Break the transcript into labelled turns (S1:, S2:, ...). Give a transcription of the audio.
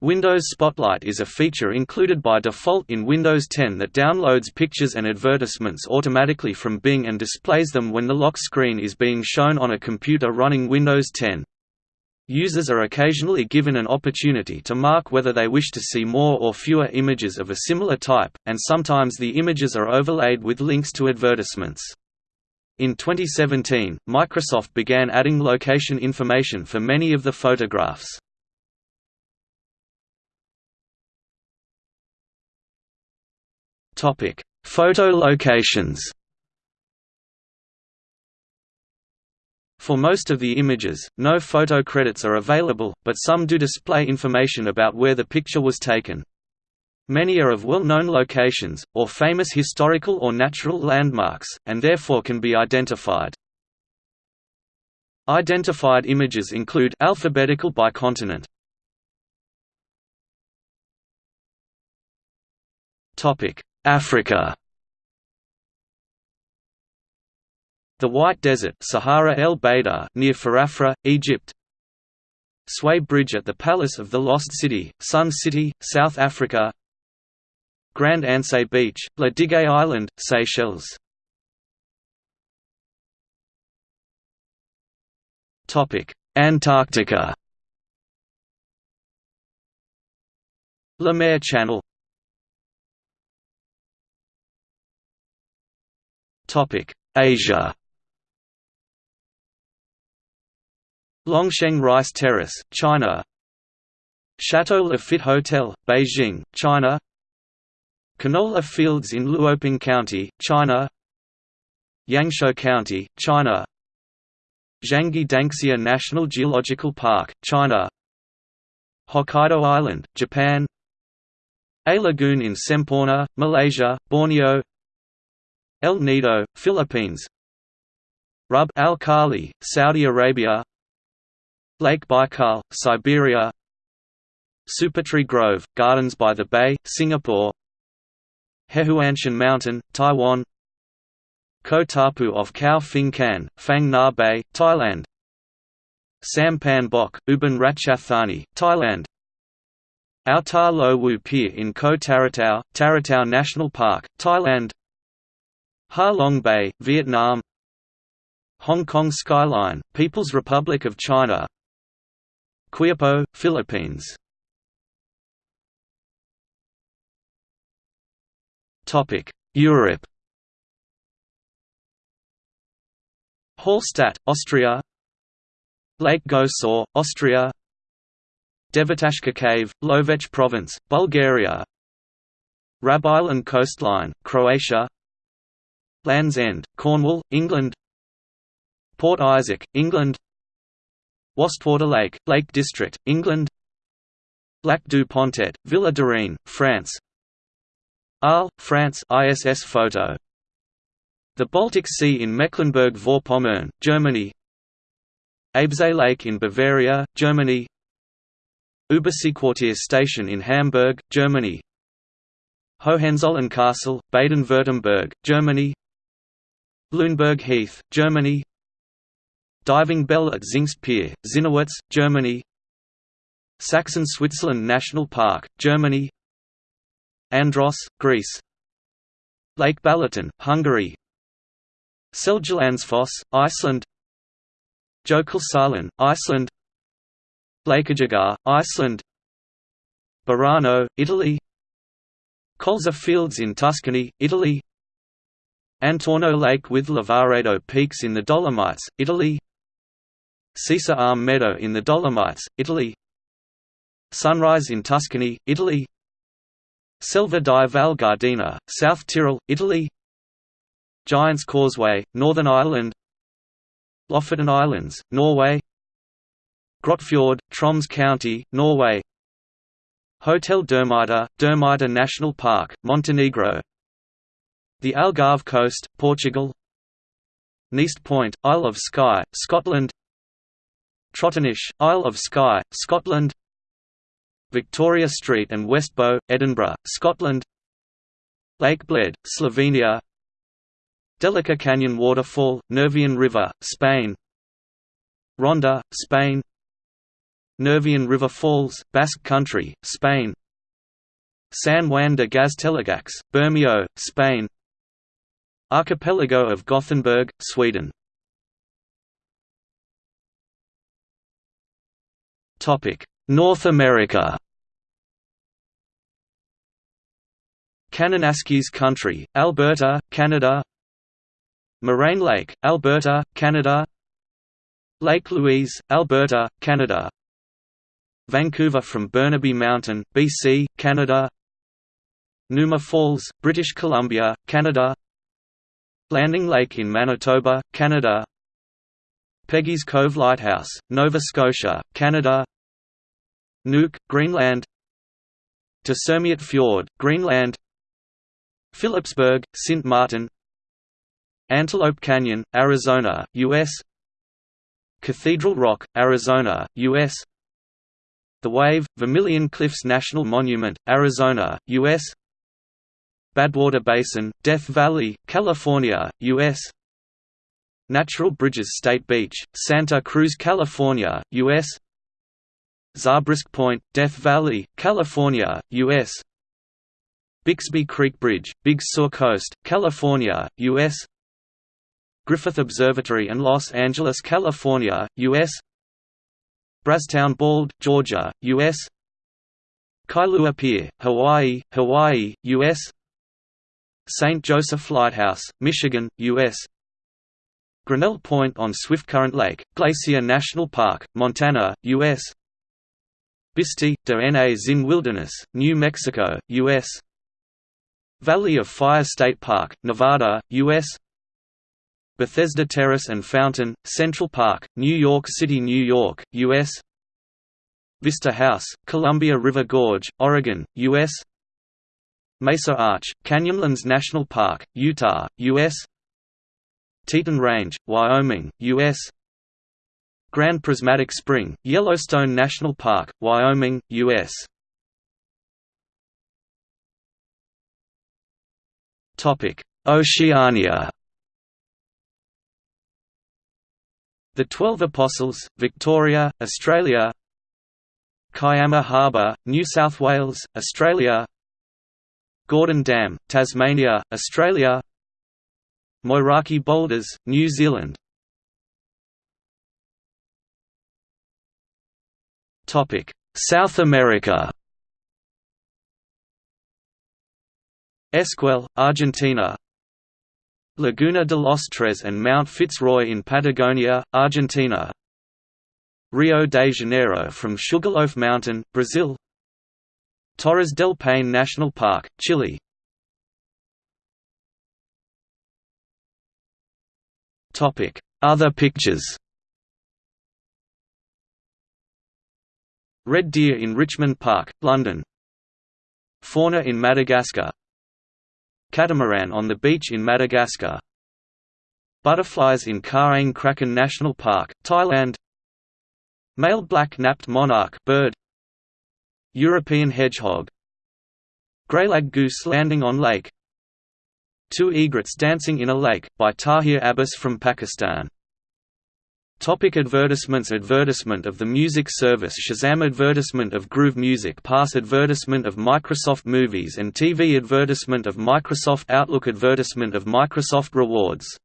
S1: Windows Spotlight is a feature included by default in Windows 10 that downloads pictures and advertisements automatically from Bing and displays them when the lock screen is being shown on a computer running Windows 10. Users are occasionally given an opportunity to mark whether they wish to see more or fewer images of a similar type, and sometimes the images are overlaid with links to advertisements. In 2017, Microsoft began adding location information for many of the photographs. Topic: Photo locations. For most of the images, no photo credits are available, but some do display information about where the picture was taken. Many are of well-known locations, or famous historical or natural landmarks, and therefore can be identified. Identified images include alphabetical by continent. Topic: Africa. The White Desert Sahara El Beidar near Farafra, Egypt. Sway Bridge at the Palace of the Lost City, Sun City, South Africa. Grand Anse Beach, La Digue Island, Seychelles. Antarctica. La Lemaire Channel Asia. Longsheng Rice Terrace, China. Chateau Lafite Hotel, Beijing, China. Canola Fields in Luoping County, China. Yangshuo County, China. Zhangye Danxia National Geological Park, China. Hokkaido Island, Japan. A lagoon in Semporna, Malaysia, Borneo El Nido, Philippines. Rub al Khali, Saudi Arabia. Lake Baikal, Siberia. Supertree Grove, Gardens by the Bay, Singapore. Hehuanshan Mountain, Taiwan. Koh Tapu of Khao Phing Kan, Phang Bay, Thailand. Sampan Bok, Ubon Ratchathani, Thailand. Ao Ta Lo Wu Pier in Koh Tarutao, Tarutao National Park, Thailand Ha Long Bay, Vietnam. Hong Kong Skyline, People's Republic of China. Quiapo, Philippines. Europe. Hallstatt, Austria. Lake Gosor, Austria. Devetashka Cave, Lovech Province, Bulgaria. Rab Island coastline, Croatia Land's End, Cornwall, England. Port Isaac, England. Wastwater Lake, Lake District, England. Lac du Pontet, Villa de France. Arles, France ISS photo. The Baltic Sea in Mecklenburg-Vorpommern, Germany. Eibsee Lake in Bavaria, Germany. Überseequartier Station in Hamburg, Germany. Hohenzollern Castle, Baden-Württemberg, Germany Lüneburg Heath, Germany. Diving Bell at Zingst Pier, Zinnowitz, Germany Saxon-Switzerland National Park, Germany. Andros, Greece. Lake Balaton, Hungary. Seljalandsfoss, Iceland. Jökulsárlón, Iceland. Lækjargøta, Iceland. Barano, Italy. Colza Fields in Tuscany, Italy Antorno Lake with Lavaredo Peaks in the Dolomites, Italy. Seiser Alm Meadow in the Dolomites, Italy. Sunrise in Tuscany, Italy. Selva di Val Gardena, South Tyrol, Italy. Giant's Causeway, Northern Ireland. Lofoten Islands, Norway. Grotfjord, Troms County, Norway. Hotel Durmitor, Durmitor National Park, Montenegro the Algarve Coast, Portugal Neist Point, Isle of Skye, Scotland Trotternish, Isle of Skye, Scotland Victoria Street and West Bow, Edinburgh, Scotland Lake Bled, Slovenia Delica Canyon Waterfall, Nervión River, Spain Ronda, Spain Nervión River Falls, Basque Country, Spain San Juan de Gaztelugatxe, Bermeo, Spain Archipelago of Gothenburg, Sweden. North America. Kananaskis Country, Alberta, Canada. Moraine Lake, Alberta, Canada. Lake Louise, Alberta, Canada. Vancouver from Burnaby Mountain, BC, Canada. Numa Falls, British Columbia, Canada Landing Lake in Manitoba, Canada Peggy's Cove Lighthouse, Nova Scotia, Canada Nuuk, Greenland Tasermiut Fjord, Greenland Phillipsburg, St. Martin Antelope Canyon, Arizona, U.S. Cathedral Rock, Arizona, U.S. The Wave, Vermilion Cliffs National Monument, Arizona, U.S. Badwater Basin, Death Valley, California, U.S. Natural Bridges State Beach, Santa Cruz, California, U.S. Zabriskie Point, Death Valley, California, U.S. Bixby Creek Bridge, Big Sur Coast, California, U.S. Griffith Observatory and Los Angeles, California, U.S. Brasstown Bald, Georgia, U.S. Kailua Pier, Hawaii, Hawaii, U.S. St. Joseph Lighthouse, Michigan, U.S. Grinnell Point on Swiftcurrent Lake, Glacier National Park, Montana, U.S. Bisti, de Na Zin Wilderness, New Mexico, U.S. Valley of Fire State Park, Nevada, U.S. Bethesda Terrace and Fountain, Central Park, New York City, New York, U.S. Vista House, Columbia River Gorge, Oregon, U.S. Mesa Arch, Canyonlands National Park, Utah, U.S. Teton Range, Wyoming, U.S. Grand Prismatic Spring, Yellowstone National Park, Wyoming, U.S. Topic Oceania The Twelve Apostles, Victoria, Australia Kiama Harbour, New South Wales, Australia Gordon Dam, Tasmania, Australia. Moeraki Boulders, New Zealand. South America. Esquel, Argentina. Laguna de los Tres and Mount Fitzroy in Patagonia, Argentina. Rio de Janeiro from Sugarloaf Mountain, Brazil Torres del Paine National Park, Chile. Other pictures. Red deer in Richmond Park, London. Fauna in Madagascar. Catamaran on the beach in Madagascar. Butterflies in Kaeng Krachan National Park, Thailand. Male black-napped monarch bird European hedgehog. Greylag goose landing on lake. Two egrets dancing in a lake, by Tahir Abbas from Pakistan. Topic advertisements Advertisement of the music service Shazam Advertisement of Groove Music Pass Advertisement of Microsoft Movies and TV Advertisement of Microsoft Outlook Advertisement of Microsoft Rewards